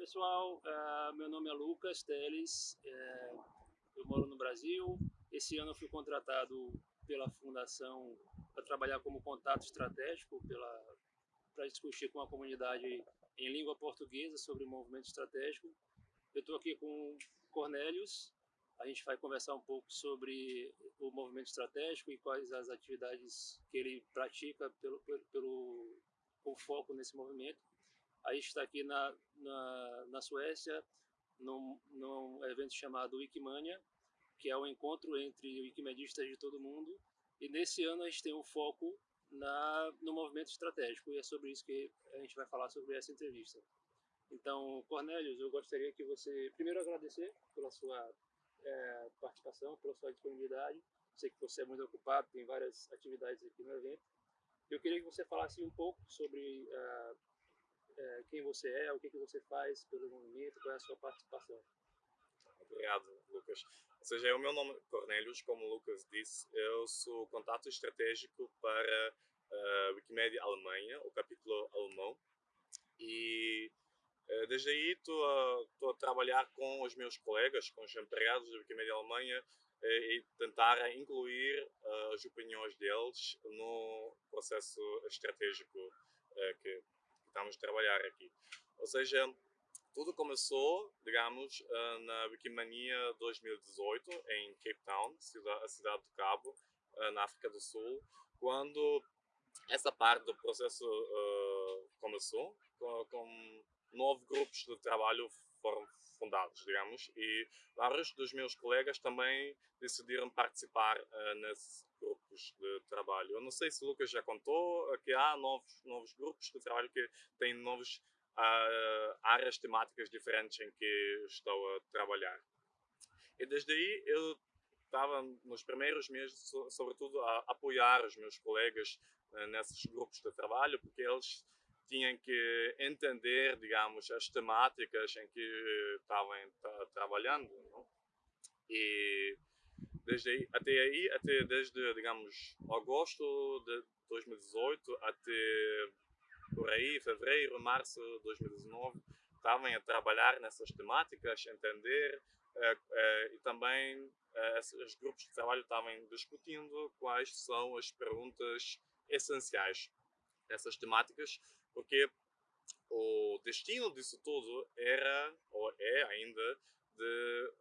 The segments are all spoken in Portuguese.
pessoal, uh, meu nome é Lucas Teles, é, eu moro no Brasil. Esse ano eu fui contratado pela Fundação para trabalhar como contato estratégico para discutir com a comunidade em língua portuguesa sobre o movimento estratégico. Eu estou aqui com Cornélios, a gente vai conversar um pouco sobre o movimento estratégico e quais as atividades que ele pratica pelo, pelo, pelo com foco nesse movimento. A gente está aqui na, na, na Suécia, num, num evento chamado Wikimania, que é um encontro entre wikimedistas de todo mundo. E nesse ano a gente tem um foco na, no movimento estratégico, e é sobre isso que a gente vai falar sobre essa entrevista. Então, Cornélios, eu gostaria que você primeiro agradecer pela sua é, participação, pela sua disponibilidade. Sei que você é muito ocupado, tem várias atividades aqui no evento. Eu queria que você falasse um pouco sobre uh, quem você é, o que, que você faz pelo movimento, qual é a sua participação. Obrigado, Lucas. Ou seja, o meu nome é Cornélios, como o Lucas disse, eu sou contato estratégico para uh, Wikimedia Alemanha, o capítulo alemão, e eh, desde aí estou a, a, trabalhar com os meus colegas, com os empregados da Wikimedia Alemanha eh, e tentar incluir uh, as opiniões deles no processo estratégico estamos a trabalhar aqui. Ou seja, tudo começou, digamos, na Wikimania 2018 em Cape Town, a cidade do Cabo, na África do Sul, quando essa parte do processo uh, começou com, com nove grupos de trabalho foram fundados, digamos, e vários dos meus colegas também decidiram participar uh, nesses grupos de trabalho. Eu não sei se o Lucas já contou que há novos, novos grupos de trabalho que têm novas uh, áreas temáticas diferentes em que estou a trabalhar. E desde aí eu estava nos primeiros meses, sobretudo, a apoiar os meus colegas uh, nesses grupos de trabalho, porque eles tinham que entender, digamos, as temáticas em que estavam trabalhando. Não? E desde aí, até aí, até desde, digamos, agosto de 2018 até por aí, fevereiro, março de 2019, estavam a trabalhar nessas temáticas, entender eh, eh, e também eh, esses grupos de trabalho estavam discutindo quais são as perguntas essenciais dessas temáticas porque o destino disso tudo era, ou é ainda, de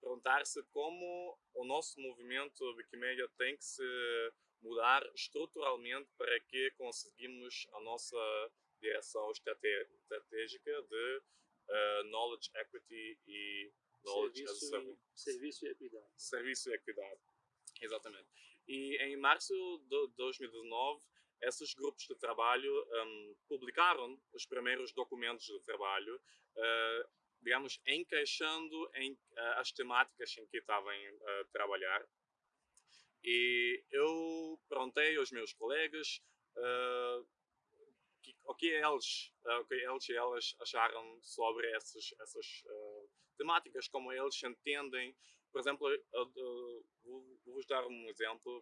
perguntar-se como o nosso movimento Wikimedia tem que se mudar estruturalmente para que conseguimos a nossa direção estratégica de uh, knowledge equity e knowledge serviço, as e, serviço e equidade. Serviço e equidade, exatamente. E em março de 2019 esses grupos de trabalho um, publicaram os primeiros documentos de trabalho, uh, digamos, encaixando em uh, as temáticas em que estavam a uh, trabalhar. E eu perguntei aos meus colegas uh, que, o que eles, o que eles e elas acharam sobre essas, essas temáticas, como eles entendem. Por exemplo, vou-vos dar um exemplo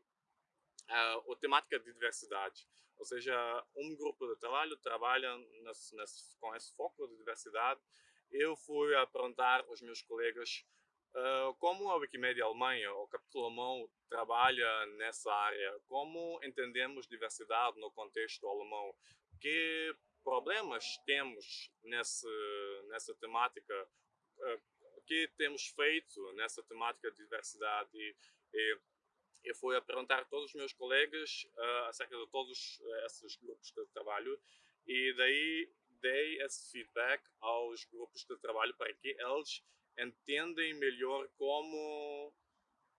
uh, a temática de diversidade. Ou seja, um grupo de trabalho trabalha nesse, nesse, com esse foco de diversidade. Eu fui a perguntar aos meus colegas uh, como a Wikimedia Alemanha, o capítulo alemão, trabalha nessa área, como entendemos diversidade no contexto alemão, que problemas temos nesse, nessa temática, uh, o que temos feito nessa temática de diversidade? E, e eu fui a perguntar a todos os meus colegas uh, acerca de todos uh, esses grupos de trabalho e daí dei esse feedback aos grupos de trabalho para que eles entendem melhor como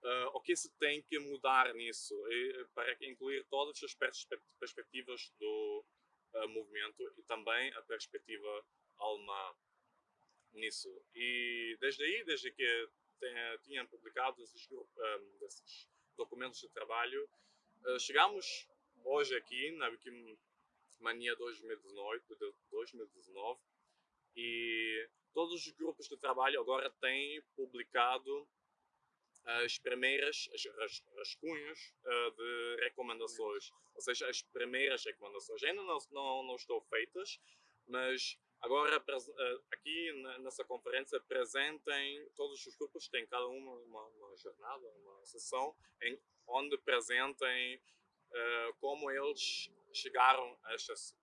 uh, o que se tem que mudar nisso e, para incluir todas as perspectivas do uh, movimento e também a perspectiva alemã nisso e desde aí desde que tenha, tinham publicado esses, um, esses documentos de trabalho. Uh, chegamos hoje aqui na Wikimania 2019, 2019 e todos os grupos de trabalho agora têm publicado as primeiras as rascunhos uh, de recomendações, ou seja, as primeiras recomendações. Ainda não, não, não estão feitas, mas Agora, eh, aqui nessa conferência, apresentem, todos os grupos têm cada um uma, uma jornada, uma sessão, em, onde apresentem uh, como eles chegaram a estas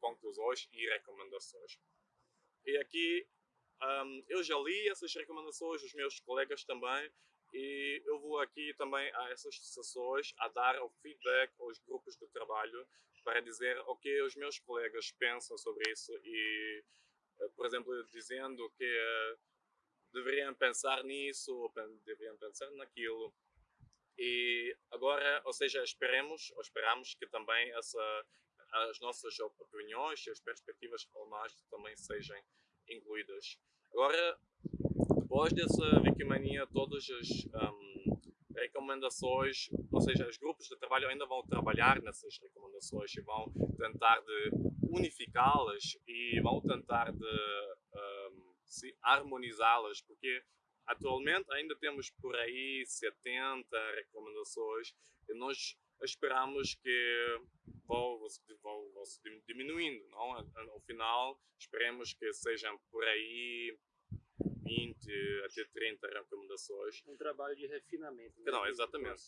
conclusões e recomendações. E aqui um, eu já li essas recomendações, os meus colegas também, e eu vou aqui também a essas sessões a dar o feedback aos grupos de trabalho para dizer o que os meus colegas pensam sobre isso e, eh, por exemplo, dizendo que uh, deveriam pensar nisso deveriam pensar naquilo. E agora, ou seja, esperemos, ou esperamos que também essa, as nossas opiniões e as perspectivas alemãs também sejam incluídas. Agora, depois dessa Wikimania, todas as um, recomendações, ou seja, os grupos de trabalho ainda vão trabalhar nessas recomendações e vão tentar de unificá-las e vão tentar de um, harmonizá-las, porque atualmente ainda temos por aí 70 recomendações e nós esperamos que vão, vão, vão se diminuindo, não? No final, esperemos que sejam por aí 20 até 30 recomendações. Um trabalho de refinamento. Né? Não, exatamente.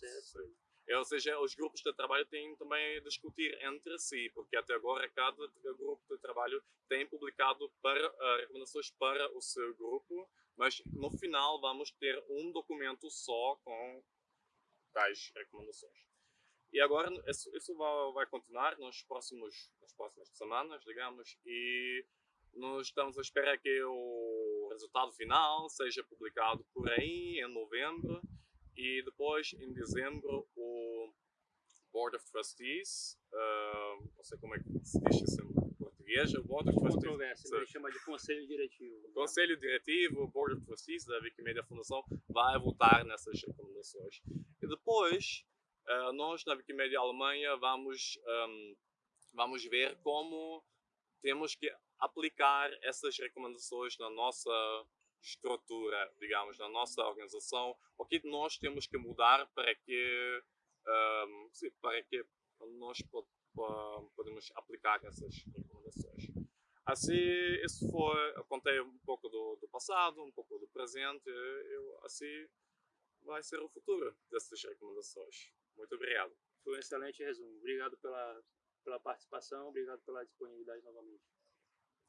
É, ou seja, os grupos de trabalho têm também a discutir entre si, porque até agora cada grupo de trabalho tem publicado para, uh, recomendações para o seu grupo, mas no final vamos ter um documento só com tais recomendações. E agora isso, isso vai, vai, continuar nos próximos, nas próximas semanas, digamos, e nós estamos à espera que o resultado final seja publicado por aí em novembro e depois em dezembro o Board of Trustees, uh, não sei como é que se diz isso português, o Board of Trustees. Controvérsia, ele chama de Conselho Diretivo. Conselho Diretivo, o Board of Trustees da Wikimedia Fundação vai votar nessas recomendações. E depois uh, nós na Wikimedia Alemanha vamos, um, vamos ver como temos que aplicar essas recomendações na nossa estrutura, digamos, na nossa organização, o que nós temos que mudar para que, um, sim, para que nós podemos aplicar essas recomendações. Assim, isso foi, eu contei um pouco do, do passado, um pouco do presente, eu, assim vai ser o futuro dessas recomendações. Muito obrigado. Foi um excelente resumo. Obrigado pela, pela participação, obrigado pela disponibilidade novamente.